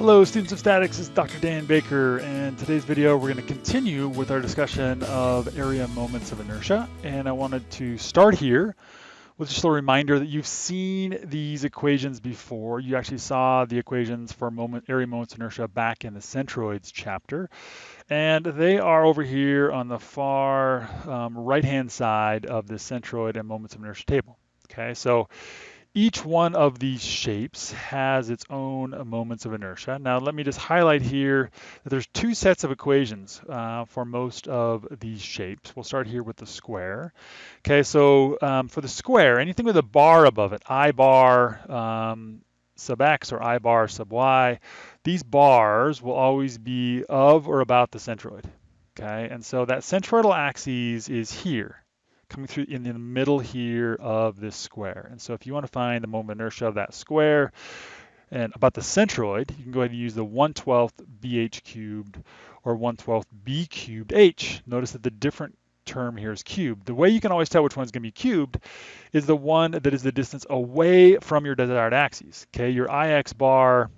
Hello students of statics, it's Dr. Dan Baker and today's video we're going to continue with our discussion of area moments of inertia and I wanted to start here with just a reminder that you've seen these equations before. You actually saw the equations for moment area moments of inertia back in the centroids chapter and they are over here on the far um, right hand side of the centroid and moments of inertia table. Okay, so each one of these shapes has its own moments of inertia. Now let me just highlight here that there's two sets of equations uh, for most of these shapes. We'll start here with the square. Okay, so um, for the square, anything with a bar above it, I bar um, sub x or I bar sub y, these bars will always be of or about the centroid. Okay, and so that centroidal axis is here coming through in the middle here of this square. And so if you want to find the moment of inertia of that square and about the centroid, you can go ahead and use the 1 12th bh cubed or 1 12th b cubed h. Notice that the different term here is cubed. The way you can always tell which one's going to be cubed is the one that is the distance away from your desired axis. Okay, your ix bar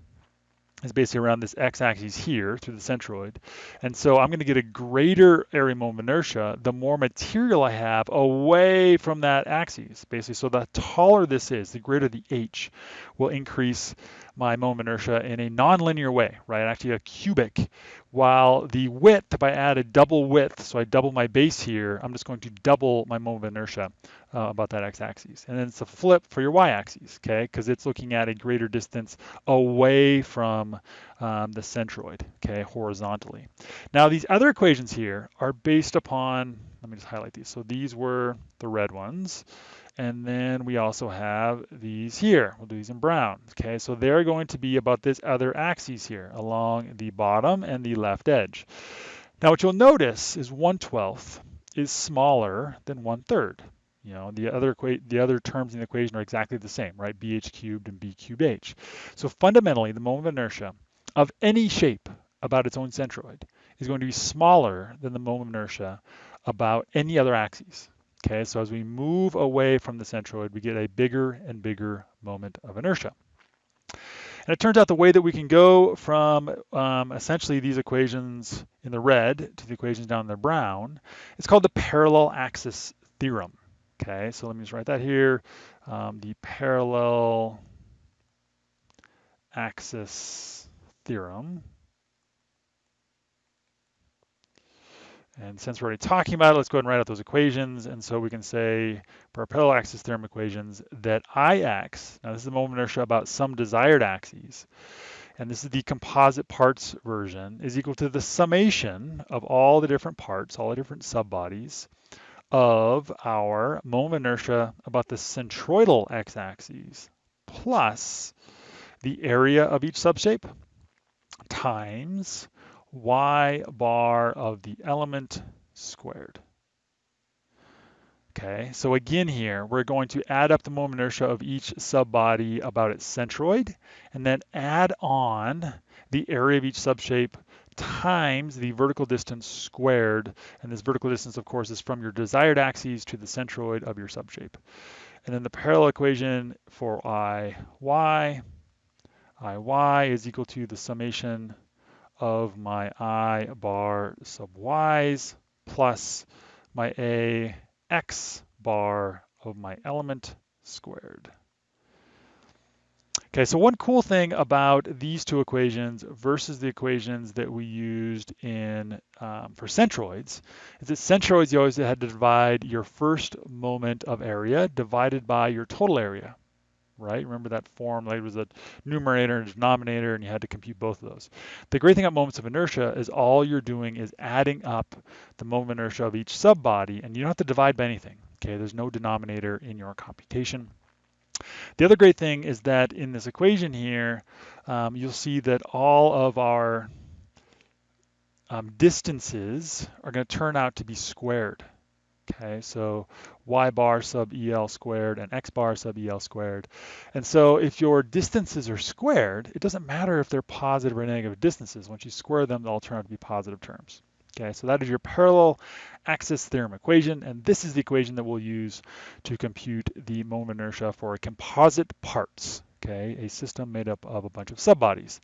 is basically around this x-axis here through the centroid. And so I'm going to get a greater area moment of inertia the more material I have away from that axis, basically. So the taller this is, the greater the h will increase my moment inertia in a nonlinear way, right? Actually a cubic, while the width, if I add a double width, so I double my base here, I'm just going to double my moment of inertia uh, about that x-axis. And then it's a flip for your y-axis, okay? Because it's looking at a greater distance away from um, the centroid, okay, horizontally. Now these other equations here are based upon, let me just highlight these. So these were the red ones. And then we also have these here. We'll do these in brown. Okay, so they're going to be about this other axis here along the bottom and the left edge. Now what you'll notice is 1 12th is smaller than 1 third. You know, the other the other terms in the equation are exactly the same, right? bh cubed and b cubed h. So fundamentally, the moment of inertia of any shape about its own centroid is going to be smaller than the moment of inertia about any other axis. Okay, so as we move away from the centroid, we get a bigger and bigger moment of inertia. And it turns out the way that we can go from um, essentially these equations in the red to the equations down in the brown, it's called the parallel axis theorem. Okay, so let me just write that here. Um, the parallel axis theorem. And since we're already talking about it, let's go ahead and write out those equations. And so we can say for our parallel axis theorem equations that Ix, now this is the moment inertia about some desired axes, and this is the composite parts version, is equal to the summation of all the different parts, all the different subbodies of our moment inertia about the centroidal x-axis plus the area of each subshape times y bar of the element squared. Okay, so again here, we're going to add up the moment inertia of each subbody about its centroid, and then add on the area of each subshape times the vertical distance squared. And this vertical distance, of course, is from your desired axes to the centroid of your subshape. And then the parallel equation for Iy, Iy is equal to the summation of my i bar sub y's plus my a x bar of my element squared. Okay, so one cool thing about these two equations versus the equations that we used in um, for centroids is that centroids you always had to divide your first moment of area divided by your total area right? Remember that form, like it was a numerator and a denominator, and you had to compute both of those. The great thing about moments of inertia is all you're doing is adding up the moment of inertia of each subbody, and you don't have to divide by anything, okay? There's no denominator in your computation. The other great thing is that in this equation here, um, you'll see that all of our um, distances are going to turn out to be squared. Okay, so y bar sub EL squared and x bar sub EL squared. And so if your distances are squared, it doesn't matter if they're positive or negative distances. Once you square them, they'll turn out to be positive terms. Okay, so that is your parallel axis theorem equation, and this is the equation that we'll use to compute the moment inertia for composite parts. Okay, a system made up of a bunch of subbodies.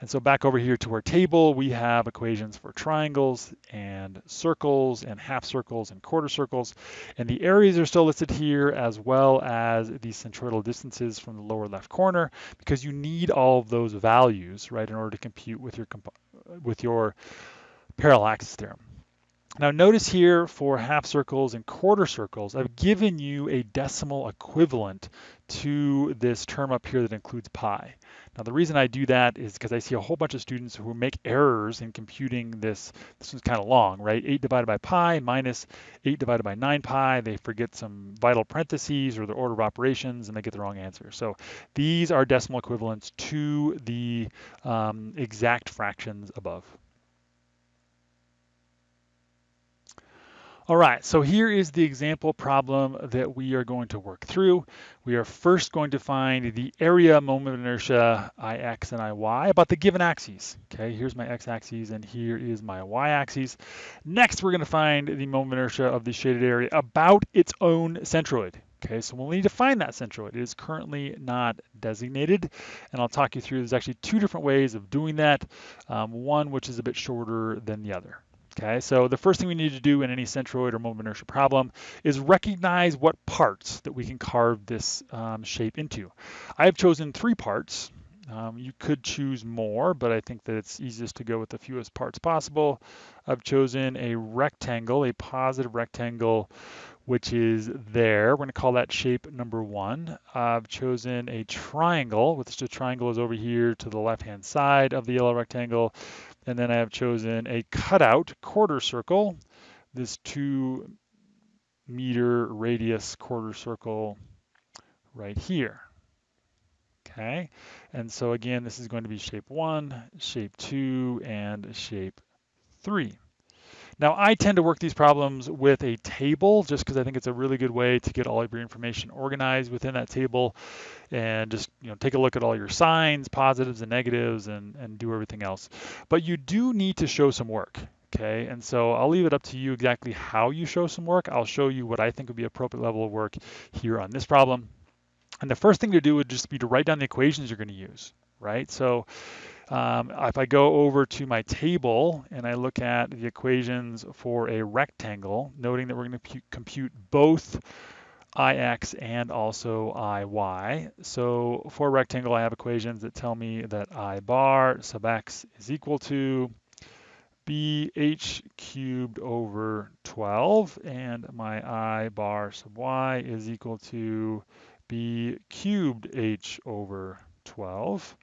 And so back over here to our table, we have equations for triangles and circles and half circles and quarter circles. And the areas are still listed here as well as the centroidal distances from the lower left corner because you need all of those values, right, in order to compute with your, with your parallel axis theorem. Now notice here for half circles and quarter circles, I've given you a decimal equivalent to this term up here that includes pi. Now the reason I do that is because I see a whole bunch of students who make errors in computing this. This one's kind of long, right? 8 divided by pi minus 8 divided by 9 pi. They forget some vital parentheses or the order of operations and they get the wrong answer. So these are decimal equivalents to the um, exact fractions above. All right, so here is the example problem that we are going to work through. We are first going to find the area moment of inertia Ix and Iy about the given axes. Okay, here's my x-axis and here is my y-axis. Next, we're going to find the moment of inertia of the shaded area about its own centroid. Okay, so we'll need to find that centroid. It is currently not designated, and I'll talk you through, there's actually two different ways of doing that, um, one which is a bit shorter than the other. Okay, so the first thing we need to do in any centroid or moment inertia problem is recognize what parts that we can carve this um, shape into. I have chosen three parts. Um, you could choose more, but I think that it's easiest to go with the fewest parts possible. I've chosen a rectangle, a positive rectangle, which is there. We're going to call that shape number one. I've chosen a triangle, which the triangle is over here to the left-hand side of the yellow rectangle. And then I have chosen a cutout quarter circle, this two meter radius quarter circle right here. Okay, and so again, this is going to be shape one, shape two, and shape three. Now, I tend to work these problems with a table just because I think it's a really good way to get all of your information organized within that table and just you know take a look at all your signs, positives and negatives, and, and do everything else. But you do need to show some work. Okay, and so I'll leave it up to you exactly how you show some work. I'll show you what I think would be appropriate level of work here on this problem. And the first thing to do would just be to write down the equations you're going to use, right? So um, if I go over to my table and I look at the equations for a rectangle, noting that we're going to compute both Ix and also Iy. So for a rectangle, I have equations that tell me that I bar sub x is equal to bh cubed over 12 and my i bar sub y is equal to b cubed h over 12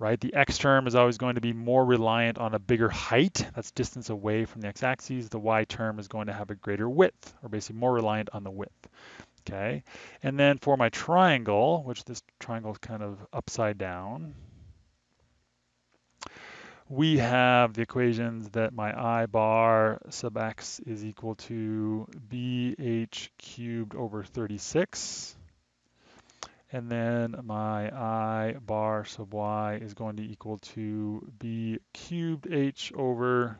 right? The x term is always going to be more reliant on a bigger height, that's distance away from the x-axis. The y term is going to have a greater width, or basically more reliant on the width, okay? And then for my triangle, which this triangle is kind of upside down, we have the equations that my i bar sub x is equal to bh cubed over 36 and then my i bar sub y is going to equal to b cubed h over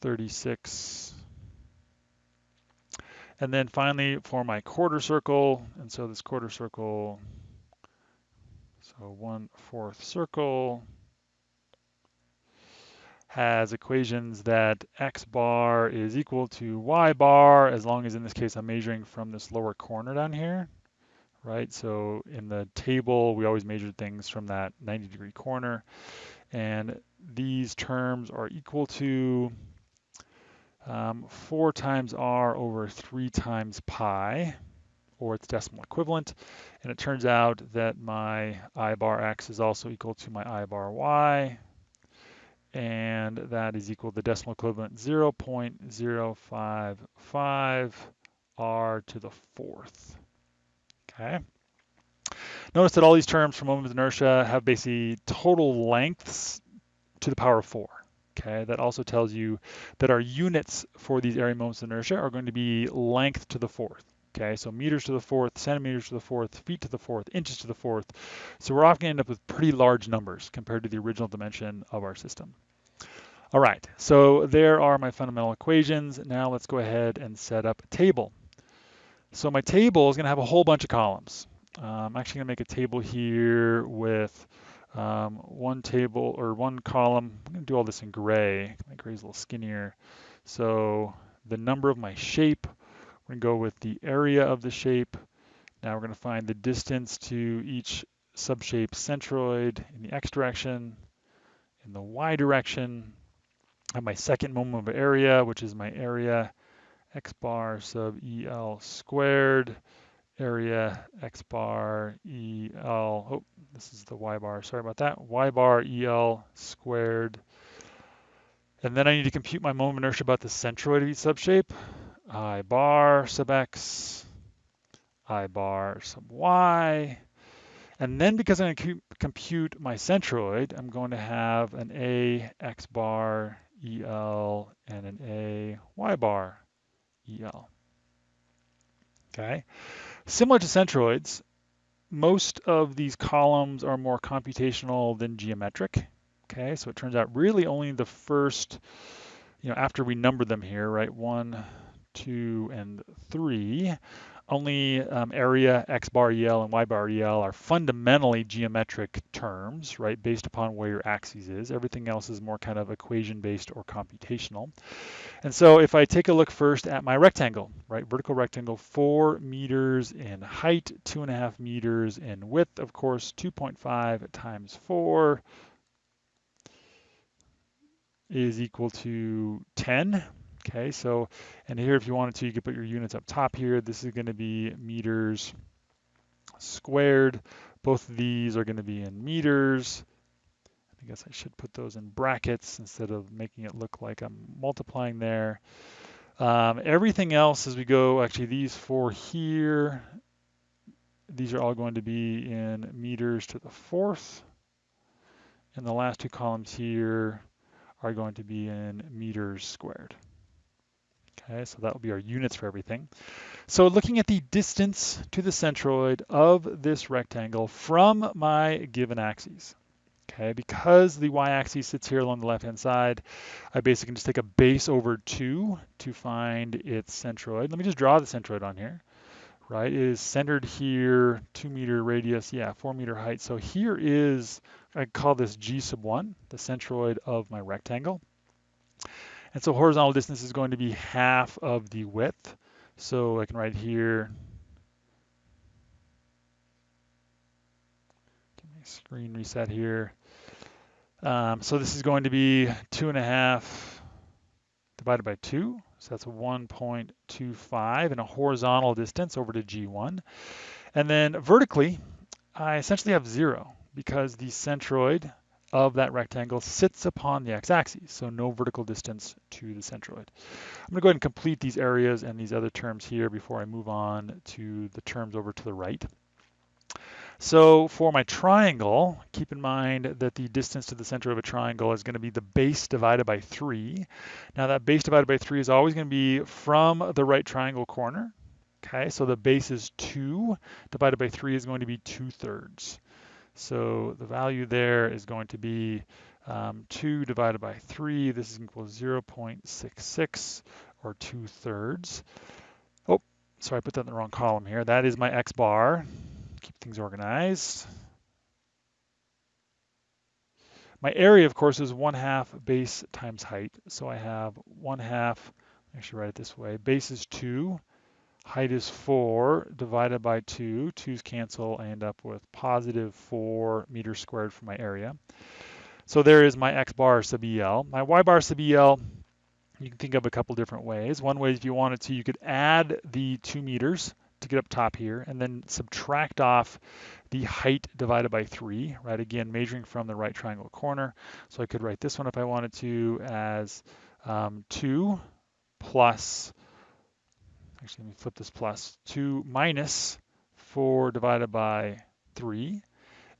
36. And then finally for my quarter circle, and so this quarter circle, so one fourth circle, has equations that x bar is equal to y bar, as long as in this case I'm measuring from this lower corner down here right? So in the table, we always measured things from that 90 degree corner. And these terms are equal to um, 4 times r over 3 times pi, or its decimal equivalent. And it turns out that my i bar x is also equal to my i bar y, and that is equal to the decimal equivalent 0.055 r to the fourth. Okay. Notice that all these terms for moment of inertia have basically total lengths to the power of four. Okay, that also tells you that our units for these area moments of inertia are going to be length to the fourth. Okay, so meters to the fourth, centimeters to the fourth, feet to the fourth, inches to the fourth. So we're often going to end up with pretty large numbers compared to the original dimension of our system. All right, so there are my fundamental equations. Now let's go ahead and set up a table. So my table is going to have a whole bunch of columns. Um, I'm actually going to make a table here with um, one table or one column. I'm going to do all this in gray. My gray is a little skinnier. So the number of my shape, we're going to go with the area of the shape. Now we're going to find the distance to each subshape centroid in the x direction, in the y direction. I have my second moment of area, which is my area x bar sub EL squared area x bar EL, oh, this is the y bar, sorry about that, y bar EL squared. And then I need to compute my moment inertia about the centroid of each subshape. I bar sub x, I bar sub y. And then because I'm going to compute my centroid, I'm going to have an A x bar EL and an A y bar EL. Okay. Similar to centroids, most of these columns are more computational than geometric. Okay, so it turns out really only the first, you know, after we number them here, right, one, two, and three, only um, area, x bar EL and y bar EL are fundamentally geometric terms, right, based upon where your axis is. Everything else is more kind of equation-based or computational. And so if I take a look first at my rectangle, right, vertical rectangle, four meters in height, two and a half meters in width, of course, 2.5 times four is equal to 10. Okay, so, and here if you wanted to, you could put your units up top here. This is going to be meters squared. Both of these are going to be in meters. I guess I should put those in brackets instead of making it look like I'm multiplying there. Um, everything else as we go, actually these four here, these are all going to be in meters to the fourth. And the last two columns here are going to be in meters squared. Okay, so that will be our units for everything. So looking at the distance to the centroid of this rectangle from my given axes. Okay, because the y-axis sits here along the left-hand side, I basically can just take a base over 2 to find its centroid. Let me just draw the centroid on here. Right, it is centered here, 2 meter radius, yeah, 4 meter height. So here is, I call this G sub 1, the centroid of my rectangle. And so horizontal distance is going to be half of the width. So I can write here, screen reset here. Um, so this is going to be two and a half divided by two. So that's 1.25 and a horizontal distance over to G1. And then vertically, I essentially have zero because the centroid of that rectangle sits upon the x-axis, so no vertical distance to the centroid. I'm going to go ahead and complete these areas and these other terms here before I move on to the terms over to the right. So for my triangle, keep in mind that the distance to the center of a triangle is going to be the base divided by 3. Now that base divided by 3 is always going to be from the right triangle corner. Okay, so the base is 2 divided by 3 is going to be 2 thirds. So the value there is going to be um, 2 divided by 3. This is equal to 0.66 or 2 thirds. Oh, sorry, I put that in the wrong column here. That is my x bar. Keep things organized. My area, of course, is 1 half base times height. So I have 1 half, actually write it this way, base is 2 height is 4 divided by 2. 2's cancel. I end up with positive 4 meters squared for my area. So there is my x bar sub EL. My y bar sub EL, you can think of a couple different ways. One way, if you wanted to, you could add the 2 meters to get up top here and then subtract off the height divided by 3, right? Again, measuring from the right triangle corner. So I could write this one if I wanted to as um, 2 plus actually let me flip this plus, 2 minus 4 divided by 3.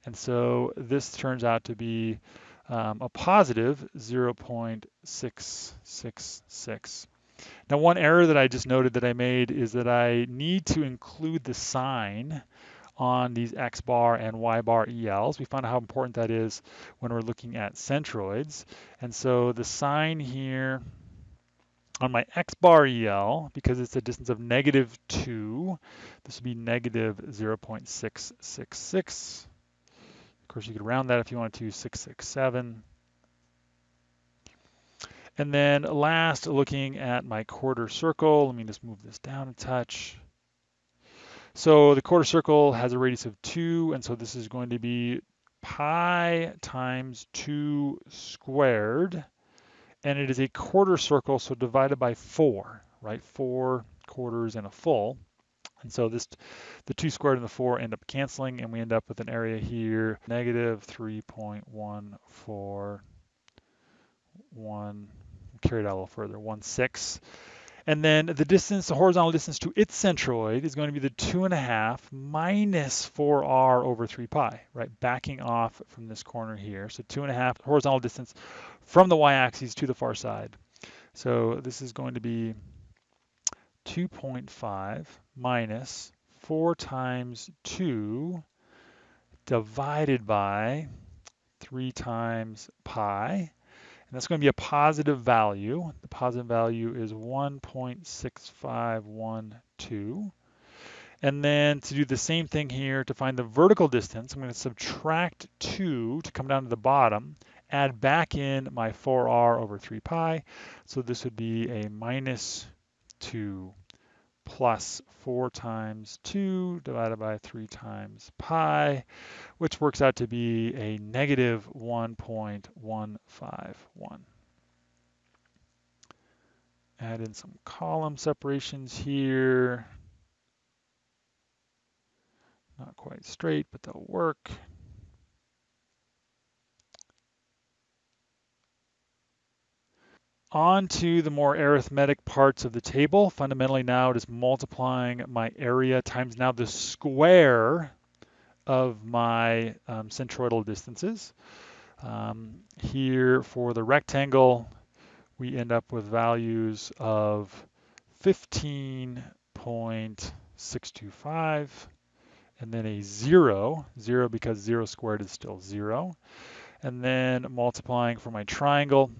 And so this turns out to be um, a positive 0.666. Now one error that I just noted that I made is that I need to include the sign on these X bar and Y bar ELs. We found out how important that is when we're looking at centroids. And so the sign here On my x bar EL, because it's a distance of negative 2, this would be negative 0.666. Of course, you could round that if you wanted to, 667. And then last, looking at my quarter circle, let me just move this down a touch. So the quarter circle has a radius of 2, and so this is going to be pi times 2 squared. And it is a quarter circle, so divided by 4, right? 4 quarters and a full. And so this, the 2 squared and the 4 end up canceling, and we end up with an area here, negative 3.141 carry it out a little further, 1, 6. And then the distance, the horizontal distance to its centroid is going to be the 2.5 minus 4r over 3 pi, right? Backing off from this corner here. So 2.5 horizontal distance from the y-axis to the far side. So this is going to be 2.5 minus 4 times 2 divided by 3 times pi. And that's going to be a positive value. The positive value is 1.6512. And then to do the same thing here, to find the vertical distance, I'm going to subtract 2 to come down to the bottom, add back in my 4r over 3 pi. So this would be a minus 2 plus 4 times 2 divided by 3 times pi, which works out to be a negative 1.151. Add in some column separations here. Not quite straight, but they'll work. On to the more arithmetic parts of the table. Fundamentally now it is multiplying my area times now the square of my um, centroidal distances. Um, here for the rectangle, we end up with values of 15.625 and then a zero, zero because zero squared is still zero. And then multiplying for my triangle,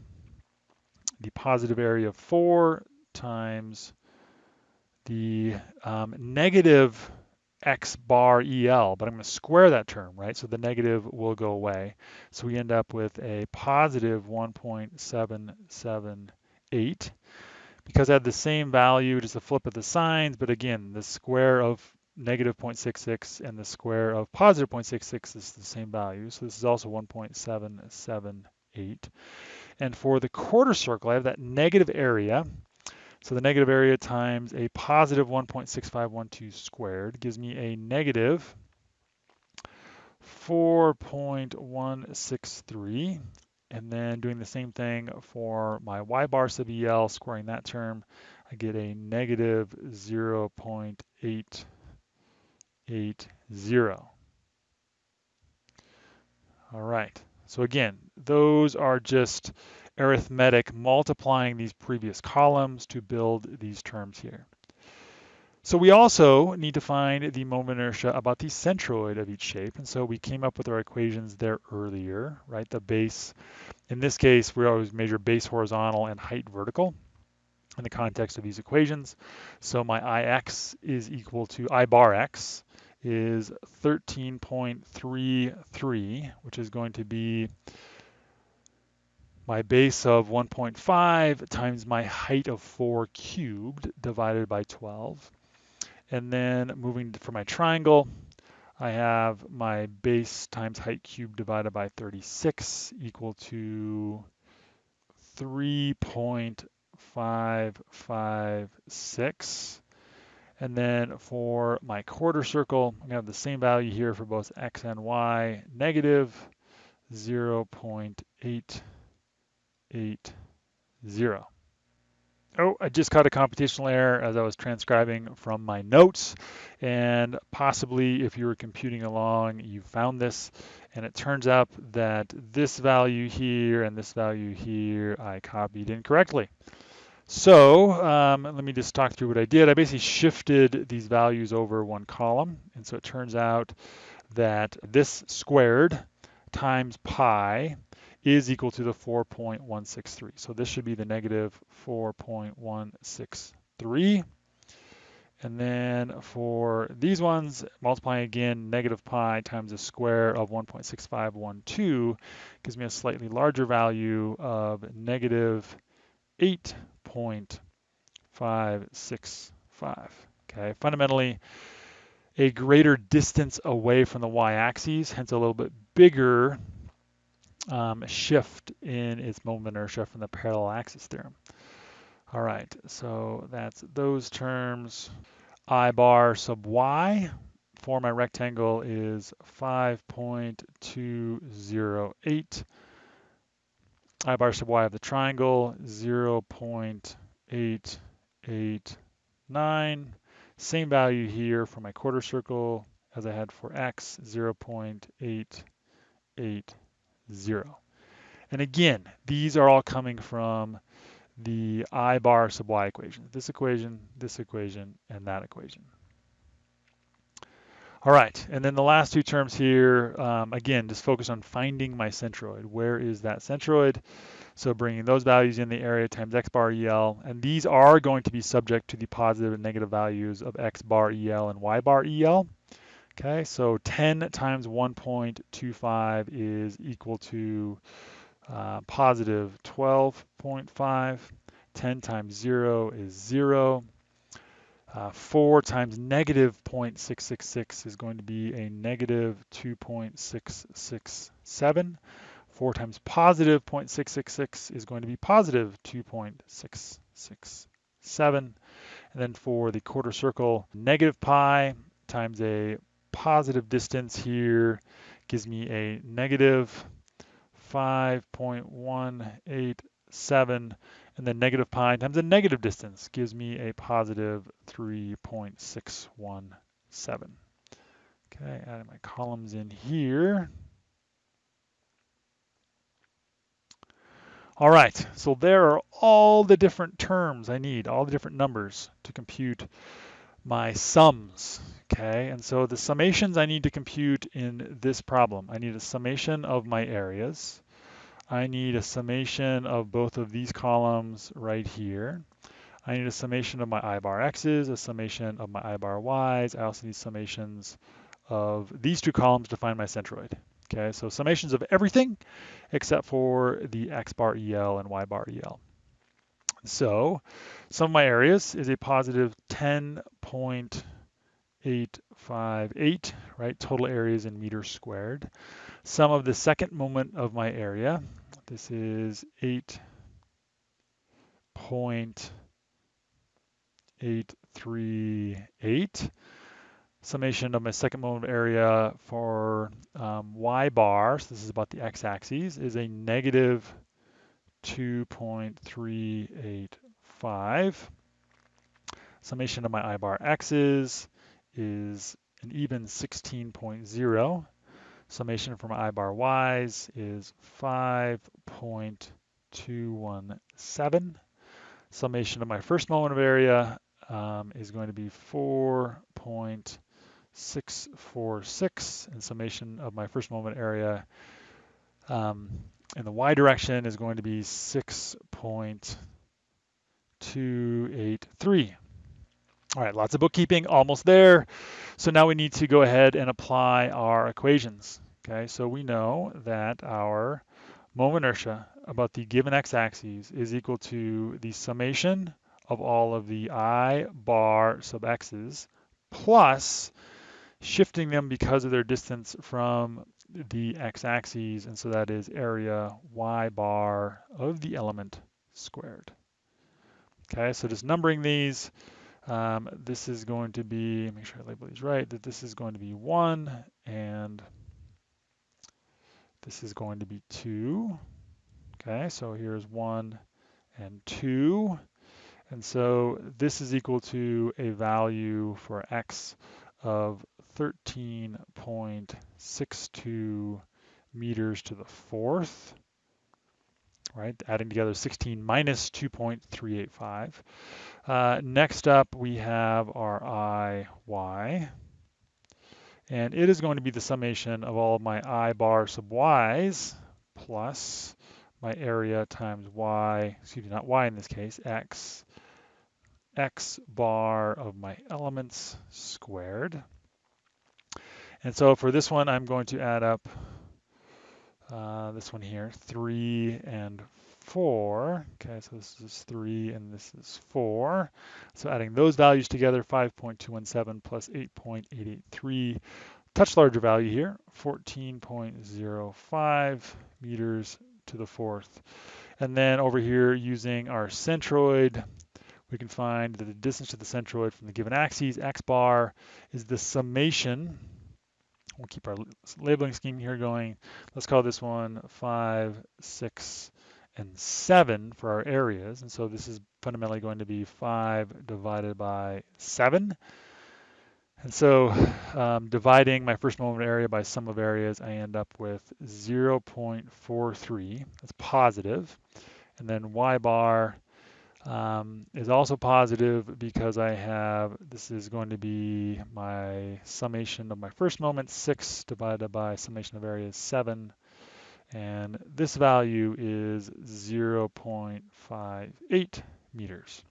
the positive area of 4 times the um, negative x bar EL, but I'm going to square that term, right? So the negative will go away. So we end up with a positive 1.778. Because I had the same value, just a flip of the signs, but again, the square of negative 0.66 and the square of positive 0.66 is the same value. So this is also 1.778. And for the quarter circle, I have that negative area. So the negative area times a positive 1.6512 squared gives me a negative 4.163. And then doing the same thing for my y bar sub EL, squaring that term, I get a negative 0.880. All right. So again, those are just arithmetic multiplying these previous columns to build these terms here. So we also need to find the moment inertia about the centroid of each shape. And so we came up with our equations there earlier, right? The base, in this case, we always measure base horizontal and height vertical in the context of these equations. So my Ix is equal to I bar X is 13.33, which is going to be my base of 1.5 times my height of 4 cubed divided by 12. And then moving for my triangle, I have my base times height cubed divided by 36 equal to 3.556. And then for my quarter circle, to have the same value here for both x and y, negative 0.880. Oh, I just caught a computational error as I was transcribing from my notes. And possibly if you were computing along, you found this. And it turns out that this value here and this value here, I copied incorrectly. So um, let me just talk through what I did. I basically shifted these values over one column. And so it turns out that this squared times pi is equal to the 4.163. So this should be the negative 4.163. And then for these ones, multiplying again, negative pi times the square of 1.6512 gives me a slightly larger value of negative 8.565. Okay, fundamentally, a greater distance away from the y-axis, hence a little bit bigger um, shift in its moment of inertia from the parallel axis theorem. All right, so that's those terms. I bar sub y for my rectangle is 5.208. I bar sub y of the triangle, 0.889. Same value here for my quarter circle as I had for x, 0.880. And again, these are all coming from the I bar sub y equation. This equation, this equation, and that equation. All right, and then the last two terms here, um, again, just focus on finding my centroid. Where is that centroid? So bringing those values in the area times x bar EL, and these are going to be subject to the positive and negative values of x bar EL and y bar EL. Okay, so 10 times 1.25 is equal to uh, positive 12.5. 10 times 0 is 0. Uh, 4 times negative 0.666 is going to be a negative 2.667. 4 times positive 0.666 is going to be positive 2.667. And then for the quarter circle, negative pi times a positive distance here gives me a negative 5.187 and then negative pi times the negative distance gives me a positive 3.617. Okay, adding my columns in here. All right, so there are all the different terms I need, all the different numbers to compute my sums, okay? And so the summations I need to compute in this problem, I need a summation of my areas. I need a summation of both of these columns right here. I need a summation of my I bar x's, a summation of my I bar y's. I also need summations of these two columns to find my centroid. Okay, so summations of everything except for the x bar EL and y bar EL. So some of my areas is a positive 10.858, right? Total areas in meters squared. Sum of the second moment of my area, this is 8.838 summation of my second moment of area for um, y bar, so this is about the x-axis, is a negative 2.385. Summation of my I bar x's is an even 16.0. Summation from my I bar y's is 5.217. Summation of my first moment of area um, is going to be 4.646. and summation of my first moment area um, in the y direction is going to be 6.283. All right, lots of bookkeeping, almost there. So now we need to go ahead and apply our equations. Okay, so we know that our moment inertia about the given x-axis is equal to the summation of all of the i bar sub x's plus shifting them because of their distance from the x-axis, and so that is area y bar of the element squared. Okay, so just numbering these, um, this is going to be, make sure I label these right, that this is going to be 1, and this is going to be 2. Okay, so here's 1 and 2. And so this is equal to a value for x of 13.62 meters to the fourth, right? Adding together 16 minus 2.385. Uh, next up, we have our IY, and it is going to be the summation of all of my I bar sub y's, plus my area times y, excuse me, not y in this case, x, x bar of my elements squared. And so for this one, I'm going to add up uh, this one here, 3 and 4. Okay, so this is 3 and this is 4. So adding those values together, 5.217 plus 8.883. Touch larger value here, 14.05 meters to the fourth. And then over here, using our centroid, we can find that the distance to the centroid from the given axes, x bar, is the summation We'll keep our labeling scheme here going. Let's call this one five, six, and seven for our areas. And so this is fundamentally going to be five divided by seven. And so um, dividing my first moment area by sum of areas, I end up with 0.43. That's positive. And then y bar um, is also positive because I have, this is going to be my summation of my first moment, 6 divided by summation of areas 7. And this value is 0.58 meters.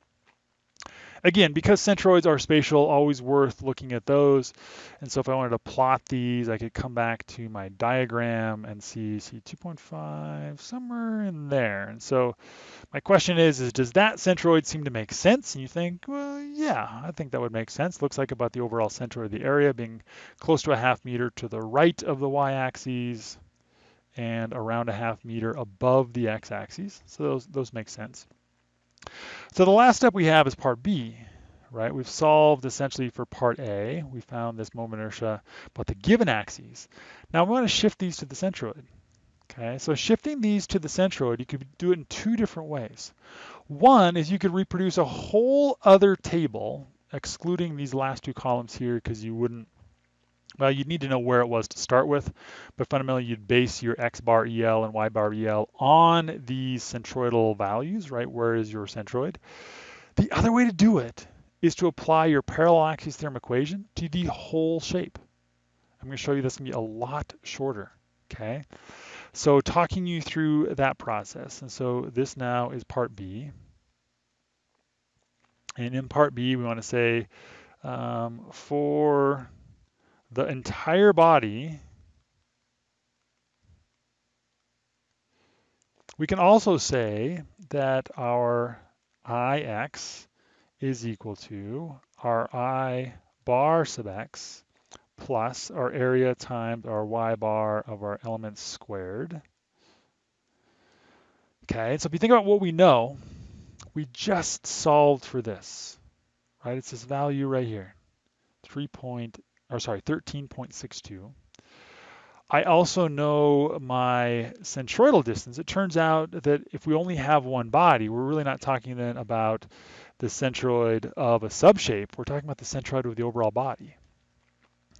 Again, because centroids are spatial, always worth looking at those. And so if I wanted to plot these, I could come back to my diagram and see, see 2.5 somewhere in there. And so my question is, is does that centroid seem to make sense? And you think, well, yeah, I think that would make sense. Looks like about the overall centroid of the area being close to a half meter to the right of the y-axis and around a half meter above the x-axis. So those, those make sense. So the last step we have is part B, right? We've solved essentially for part A. We found this moment inertia about the given axes. Now we want to shift these to the centroid. Okay, so shifting these to the centroid, you could do it in two different ways. One is you could reproduce a whole other table, excluding these last two columns here because you wouldn't well, you'd need to know where it was to start with, but fundamentally you'd base your x bar EL and y bar EL on these centroidal values, right? Where is your centroid? The other way to do it is to apply your parallel axis theorem equation to the whole shape. I'm going to show you this to be a lot shorter, okay? So talking you through that process. And so this now is part B. And in part B, we want to say um, for the entire body, we can also say that our Ix is equal to our I bar sub x plus our area times our y bar of our elements squared. Okay, so if you think about what we know, we just solved for this, right? It's this value right here, 3 point, or sorry, 13.62. I also know my centroidal distance. It turns out that if we only have one body, we're really not talking then about the centroid of a subshape. We're talking about the centroid of the overall body.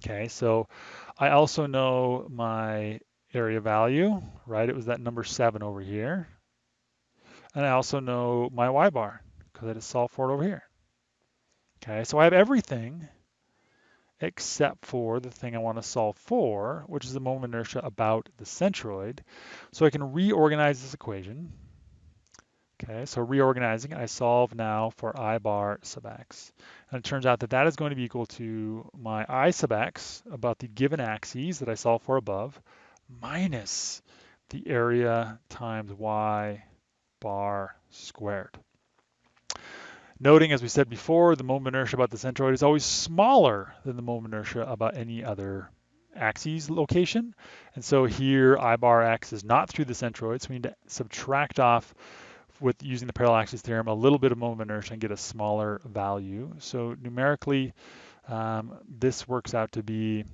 Okay, so I also know my area value, right? It was that number seven over here. And I also know my y bar because I just solved for it over here. Okay, so I have everything except for the thing I want to solve for, which is the moment of inertia about the centroid. So I can reorganize this equation. Okay, so reorganizing, I solve now for I bar sub x. And it turns out that that is going to be equal to my I sub x about the given axes that I solved for above, minus the area times y bar squared. Noting, as we said before, the moment inertia about the centroid is always smaller than the moment inertia about any other axis location. And so here, I bar x is not through the centroid, so we need to subtract off with using the parallel axis theorem a little bit of moment inertia and get a smaller value. So numerically, um, this works out to be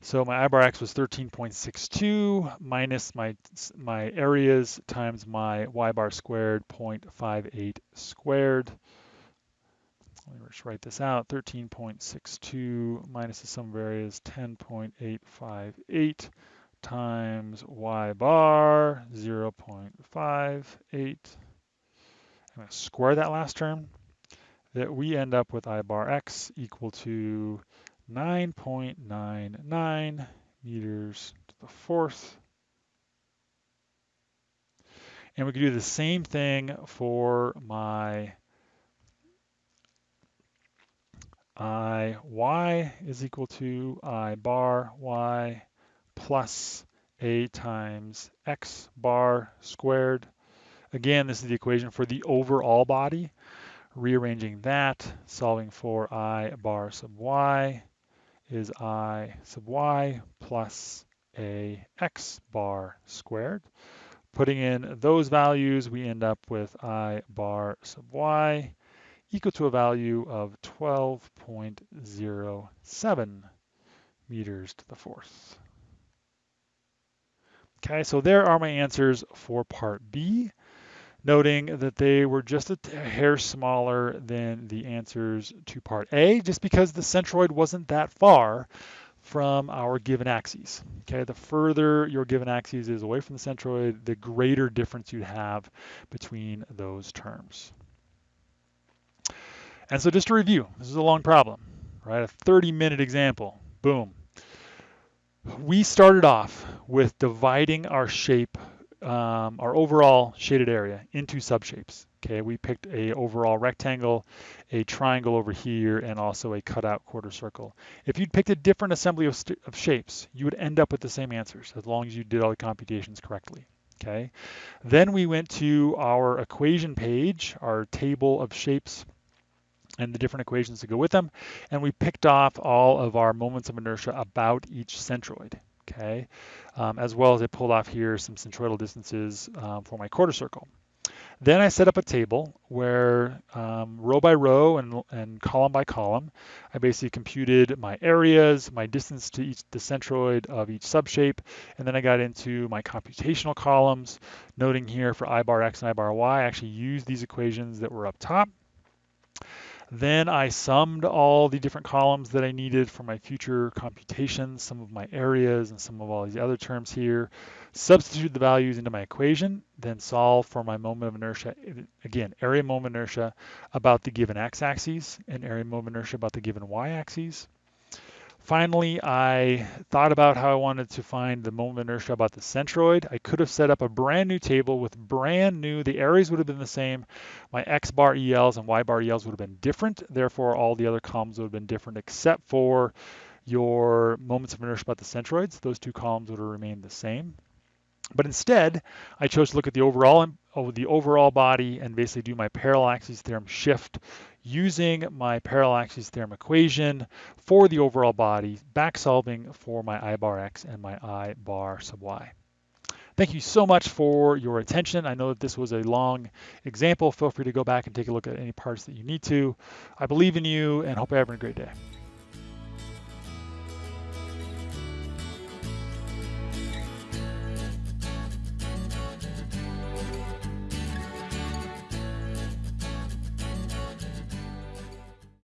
So my I bar x was 13.62 minus my, my areas times my y bar squared 0.58 squared. Let me just write this out. 13.62 minus the sum of areas 10.858 times y bar 0.58. I'm going to square that last term. That we end up with I bar x equal to 9.99 meters to the fourth. And we can do the same thing for my i y is equal to i bar y plus a times x bar squared. Again, this is the equation for the overall body. Rearranging that, solving for i bar sub y is i sub y plus a x bar squared. Putting in those values, we end up with I bar sub y equal to a value of 12.07 meters to the fourth. Okay, so there are my answers for part B, noting that they were just a hair smaller than the answers to part A, just because the centroid wasn't that far from our given axes. Okay, the further your given axes is away from the centroid, the greater difference you'd have between those terms. And so just to review, this is a long problem, right? A 30 minute example, boom. We started off with dividing our shape, um, our overall shaded area into subshapes. Okay, we picked a overall rectangle, a triangle over here, and also a cutout quarter circle. If you'd picked a different assembly of, of shapes, you would end up with the same answers as long as you did all the computations correctly. Okay, then we went to our equation page, our table of shapes and the different equations to go with them, and we picked off all of our moments of inertia about each centroid okay? Um, as well as I pulled off here some centroidal distances um, for my quarter circle. Then I set up a table where um, row by row and, and column by column, I basically computed my areas, my distance to each the centroid of each subshape, and then I got into my computational columns, noting here for I bar x and I bar y, I actually used these equations that were up top. Then I summed all the different columns that I needed for my future computations, sum of my areas and sum of all these other terms here, substitute the values into my equation, then solve for my moment of inertia, again, area moment inertia about the given x-axis and area moment inertia about the given y-axis. Finally, I thought about how I wanted to find the moment of inertia about the centroid. I could have set up a brand new table with brand new, the areas would have been the same. My X bar ELs and Y bar ELs would have been different. Therefore, all the other columns would have been different except for your moments of inertia about the centroids. Those two columns would have remained the same. But instead, I chose to look at the overall the overall body and basically do my parallel axis theorem shift using my parallel axis theorem equation for the overall body, back solving for my I bar x and my I bar sub y. Thank you so much for your attention. I know that this was a long example. Feel free to go back and take a look at any parts that you need to. I believe in you and hope you're having a great day.